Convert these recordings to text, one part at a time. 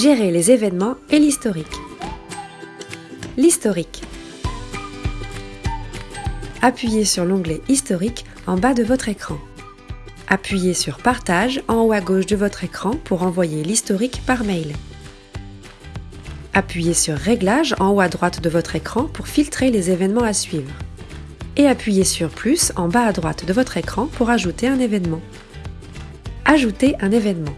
Gérer les événements et l'historique. L'historique. Appuyez sur l'onglet Historique en bas de votre écran. Appuyez sur Partage en haut à gauche de votre écran pour envoyer l'historique par mail. Appuyez sur Réglages en haut à droite de votre écran pour filtrer les événements à suivre. Et appuyez sur Plus en bas à droite de votre écran pour ajouter un événement. Ajouter un événement.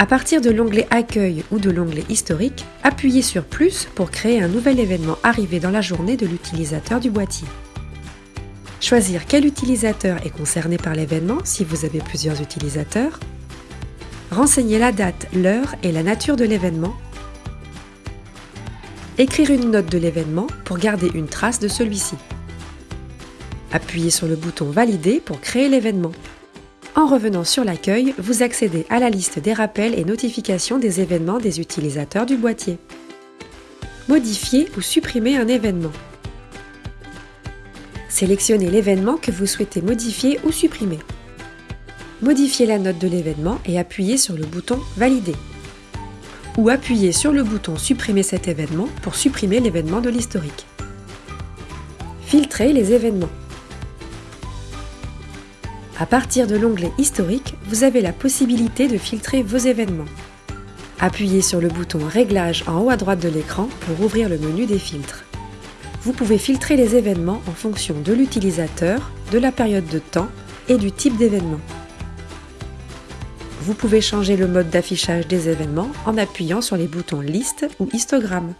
À partir de l'onglet Accueil ou de l'onglet Historique, appuyez sur Plus pour créer un nouvel événement arrivé dans la journée de l'utilisateur du boîtier. Choisir quel utilisateur est concerné par l'événement si vous avez plusieurs utilisateurs. Renseigner la date, l'heure et la nature de l'événement. Écrire une note de l'événement pour garder une trace de celui-ci. Appuyez sur le bouton Valider pour créer l'événement. En revenant sur l'accueil, vous accédez à la liste des rappels et notifications des événements des utilisateurs du boîtier. Modifier ou supprimer un événement. Sélectionnez l'événement que vous souhaitez modifier ou supprimer. Modifiez la note de l'événement et appuyez sur le bouton Valider. Ou appuyez sur le bouton Supprimer cet événement pour supprimer l'événement de l'historique. Filtrer les événements. À partir de l'onglet Historique, vous avez la possibilité de filtrer vos événements. Appuyez sur le bouton Réglages en haut à droite de l'écran pour ouvrir le menu des filtres. Vous pouvez filtrer les événements en fonction de l'utilisateur, de la période de temps et du type d'événement. Vous pouvez changer le mode d'affichage des événements en appuyant sur les boutons Liste ou Histogramme.